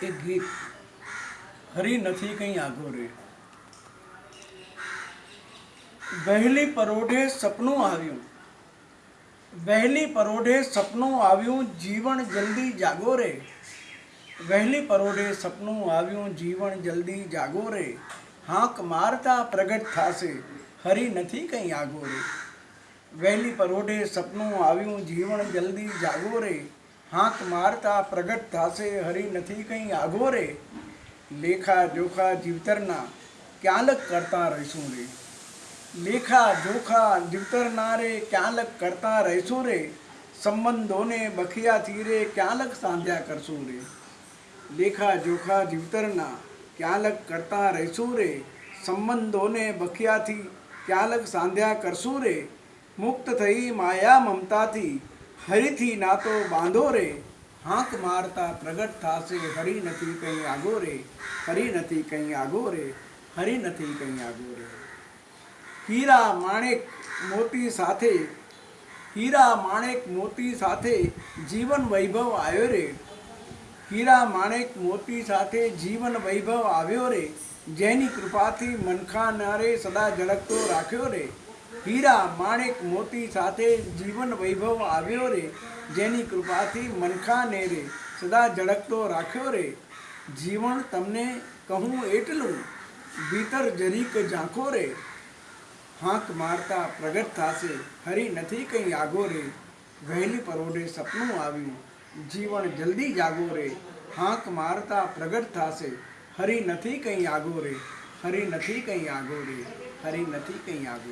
એક ગીત હરી નથી કંઈ આગો રે વહેલી પરોઢે સપનું આવ્યું વહેલી પરોઢે સપનું આવ્યું જીવન જલ્દી જાગો રે વહેલી પરોઢે સપનું આવ્યું જીવન જલ્દી જાગો રે હાંક મારતા પ્રગટ થાશે હરી નથી કંઈ આગો રે વહેલી પરોઢે સપનું આવ્યું જીવન જલ્દી જાગો રે હાંક મારતા પ્રગટ થાશે હરી નથી કંઈ આગો રે લેખા જોખા જીવતરના ક્યાલક કરતા રહીશું રે લેખા જોખા જીવતરના રે ક્યાલક કરતા રહીશું રે સંબંધોને બખિયાથી રે ક્યાલક સાંધ્યા કરશું રે લેખા જોખા જીવતરના ક્યાલક કરતા રહીશું રે સંબંધોને બખિયાથી ક્યાલક સાંધ્યા કરશું રે મુક્ત થઈ માયા મમતાથી હરીથી નાતો બાંધો રે, હાંક મારતા પ્રગટ થાશે હરી નથી કંઈ આગો રે હરી નથી કંઈ આગો રે હરી નથી કંઈ આગો રે. હીરા માણેક મોતી સાથે, હીરા માણેક મોતી સાથે જીવન વૈભવ આવ્યો રે. હીરા માણેક મોતી સાથે જીવન વૈભવ આવ્યો રે. જેની કૃપાથી મનખાનારે સદા ઝળકતો રાખ્યો રે. હીરા માણેક મોતી સાથે જીવન વૈભવ આવ્યો રે, જેની કૃપાથી મનખાને રે, સદા ઝળકતો રાખ્યો રે. જીવન તમને કહું એટલું, ભીતર જરીક ઝાંખો રે. હાંક મારતા પ્રગટ થાશે, હરી નથી કંઈ આગો રે. વહેલી પરોઢે સપનું આવ્યું, જીવન જલ્દી જાગો રે. હાંક મારતા પ્રગટ થાશે, હરી નથી કંઈ આગો રે. હરી નથી કંઈ આગો રે. હરી નથી કંઈ આગો